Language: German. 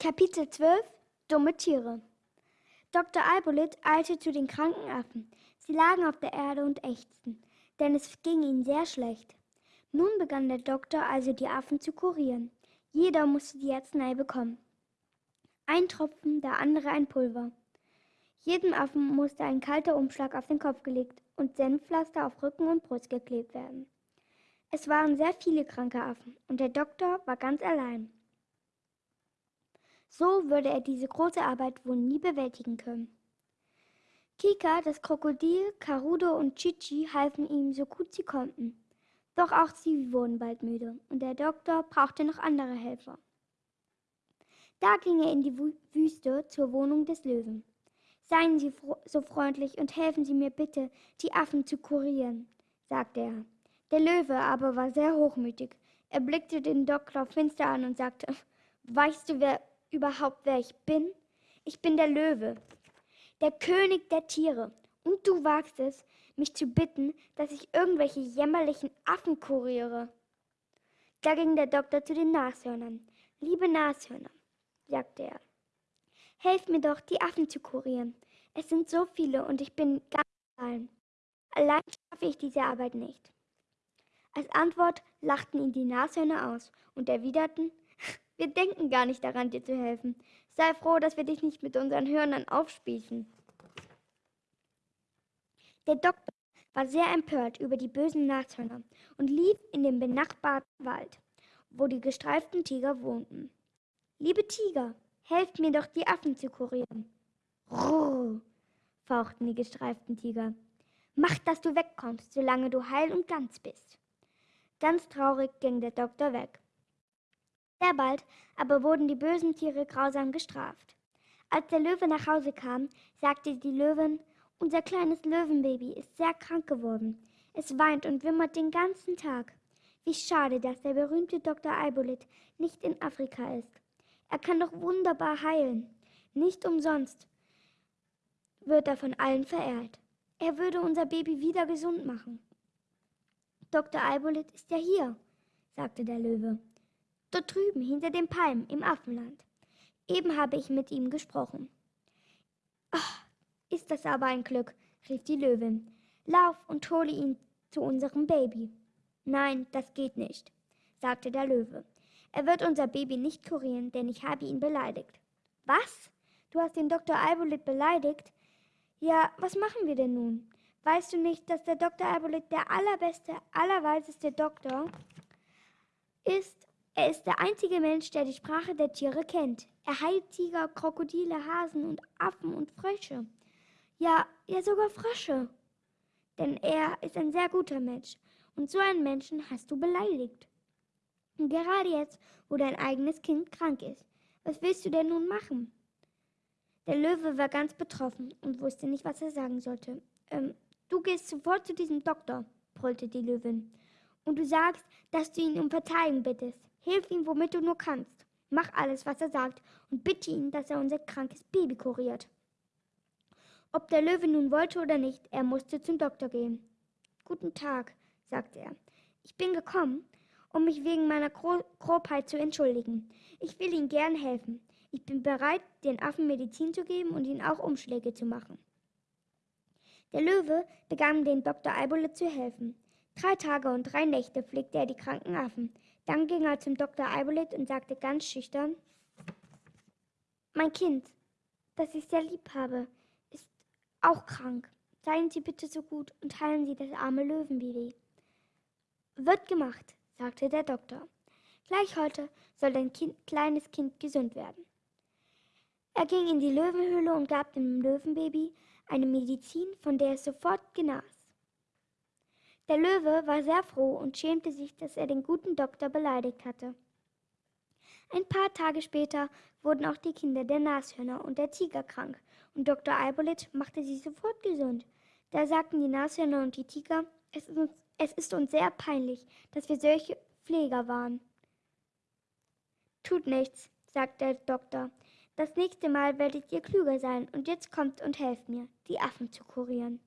Kapitel 12 Dumme Tiere Dr. Albolit eilte zu den kranken Affen. Sie lagen auf der Erde und ächzten, denn es ging ihnen sehr schlecht. Nun begann der Doktor also die Affen zu kurieren. Jeder musste die Arznei bekommen. Ein Tropfen, der andere ein Pulver. Jedem Affen musste ein kalter Umschlag auf den Kopf gelegt und Senfpflaster auf Rücken und Brust geklebt werden. Es waren sehr viele kranke Affen und der Doktor war ganz allein. So würde er diese große Arbeit wohl nie bewältigen können. Kika, das Krokodil, Karudo und Chichi halfen ihm so gut sie konnten. Doch auch sie wurden bald müde und der Doktor brauchte noch andere Helfer. Da ging er in die Wüste zur Wohnung des Löwen. Seien Sie so freundlich und helfen Sie mir bitte, die Affen zu kurieren, sagte er. Der Löwe aber war sehr hochmütig. Er blickte den Doktor finster an und sagte, Weißt du, wer überhaupt, wer ich bin? Ich bin der Löwe, der König der Tiere. Und du wagst es, mich zu bitten, dass ich irgendwelche jämmerlichen Affen kuriere. Da ging der Doktor zu den Nashörnern. Liebe Nashörner, sagte er, helft mir doch, die Affen zu kurieren. Es sind so viele und ich bin ganz allein. Allein schaffe ich diese Arbeit nicht. Als Antwort lachten ihn die Nashörner aus und erwiderten, wir denken gar nicht daran, dir zu helfen. Sei froh, dass wir dich nicht mit unseren Hörnern aufspießen. Der Doktor war sehr empört über die bösen Nashörner und lief in den benachbarten Wald, wo die gestreiften Tiger wohnten. Liebe Tiger, helft mir doch, die Affen zu kurieren. Ruh, fauchten die gestreiften Tiger. Mach, dass du wegkommst, solange du heil und ganz bist. Ganz traurig ging der Doktor weg. Sehr bald aber wurden die bösen Tiere grausam gestraft. Als der Löwe nach Hause kam, sagte die Löwin, unser kleines Löwenbaby ist sehr krank geworden. Es weint und wimmert den ganzen Tag. Wie schade, dass der berühmte Dr. Albolit nicht in Afrika ist. Er kann doch wunderbar heilen. Nicht umsonst wird er von allen verehrt. Er würde unser Baby wieder gesund machen. Dr. Albolit ist ja hier, sagte der Löwe. Dort drüben, hinter den Palmen, im Affenland. Eben habe ich mit ihm gesprochen. Ach, ist das aber ein Glück, rief die Löwin. Lauf und hole ihn zu unserem Baby. Nein, das geht nicht, sagte der Löwe. Er wird unser Baby nicht kurieren, denn ich habe ihn beleidigt. Was? Du hast den Dr. Albolit beleidigt? Ja, was machen wir denn nun? Weißt du nicht, dass der Dr. Albolit der allerbeste, allerweiseste Doktor ist er ist der einzige Mensch, der die Sprache der Tiere kennt. Er heilt Tiger, Krokodile, Hasen und Affen und Frösche. Ja, ja sogar Frösche. Denn er ist ein sehr guter Mensch. Und so einen Menschen hast du beleidigt. Und gerade jetzt, wo dein eigenes Kind krank ist. Was willst du denn nun machen? Der Löwe war ganz betroffen und wusste nicht, was er sagen sollte. Ähm, du gehst sofort zu diesem Doktor, brüllte die Löwin. Und du sagst, dass du ihn um Verzeihung bittest. Hilf ihm, womit du nur kannst. Mach alles, was er sagt, und bitte ihn, dass er unser krankes Baby kuriert. Ob der Löwe nun wollte oder nicht, er musste zum Doktor gehen. Guten Tag, sagte er. Ich bin gekommen, um mich wegen meiner Gro Grobheit zu entschuldigen. Ich will Ihnen gern helfen. Ich bin bereit, den Affen Medizin zu geben und ihnen auch Umschläge zu machen. Der Löwe begann den Dr. Eibole zu helfen. Drei Tage und drei Nächte pflegte er die kranken Affen. Dann ging er zum Dr. Eibolit und sagte ganz schüchtern, Mein Kind, das ich sehr lieb habe, ist auch krank. Seien Sie bitte so gut und heilen Sie das arme Löwenbaby. Wird gemacht, sagte der Doktor. Gleich heute soll dein kind, kleines Kind gesund werden. Er ging in die Löwenhöhle und gab dem Löwenbaby eine Medizin, von der es sofort genas. Der Löwe war sehr froh und schämte sich, dass er den guten Doktor beleidigt hatte. Ein paar Tage später wurden auch die Kinder der Nashörner und der Tiger krank, und Dr. Albolit machte sie sofort gesund. Da sagten die Nashörner und die Tiger, es ist, uns, es ist uns sehr peinlich, dass wir solche Pfleger waren. Tut nichts, sagte der Doktor. Das nächste Mal werdet ihr klüger sein, und jetzt kommt und helft mir, die Affen zu kurieren.